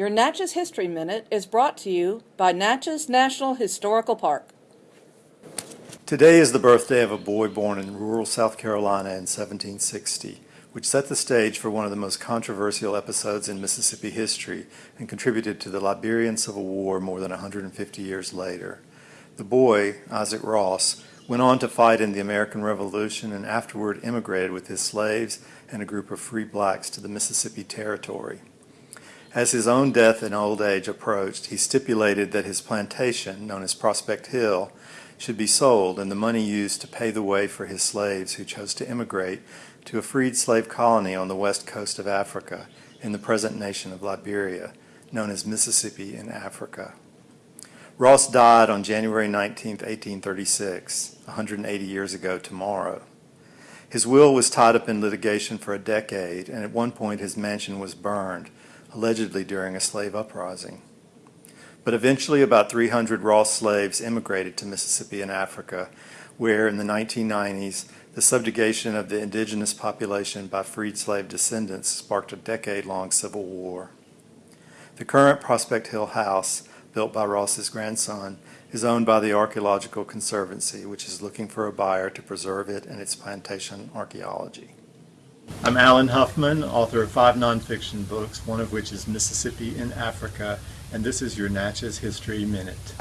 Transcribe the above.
Your Natchez History Minute is brought to you by Natchez National Historical Park. Today is the birthday of a boy born in rural South Carolina in 1760, which set the stage for one of the most controversial episodes in Mississippi history and contributed to the Liberian Civil War more than 150 years later. The boy, Isaac Ross, went on to fight in the American Revolution and afterward immigrated with his slaves and a group of free blacks to the Mississippi Territory. As his own death in old age approached, he stipulated that his plantation, known as Prospect Hill, should be sold and the money used to pay the way for his slaves who chose to immigrate to a freed slave colony on the west coast of Africa in the present nation of Liberia, known as Mississippi in Africa. Ross died on January 19, 1836, 180 years ago tomorrow. His will was tied up in litigation for a decade, and at one point his mansion was burned, allegedly during a slave uprising. But eventually about 300 Ross slaves immigrated to Mississippi and Africa, where in the 1990s the subjugation of the indigenous population by freed slave descendants sparked a decade-long civil war. The current Prospect Hill house, built by Ross's grandson, is owned by the Archaeological Conservancy, which is looking for a buyer to preserve it and its plantation archaeology. I'm Alan Huffman, author of five nonfiction books, one of which is Mississippi in Africa, and this is your Natchez History Minute.